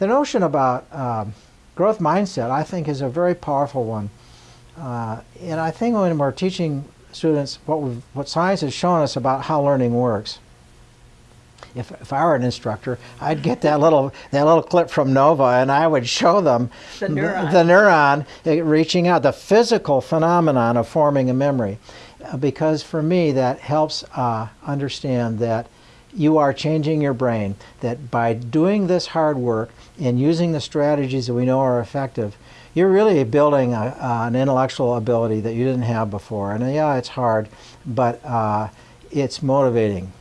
the notion about um, growth mindset, I think, is a very powerful one. Uh, and I think when we're teaching students what, what science has shown us about how learning works, if, if I were an instructor, I'd get that little that little clip from Nova and I would show them the neuron, the, neuron eh, reaching out, the physical phenomenon of forming a memory. Uh, because for me, that helps uh, understand that you are changing your brain, that by doing this hard work and using the strategies that we know are effective, you're really building a, an intellectual ability that you didn't have before. And yeah, it's hard, but uh, it's motivating.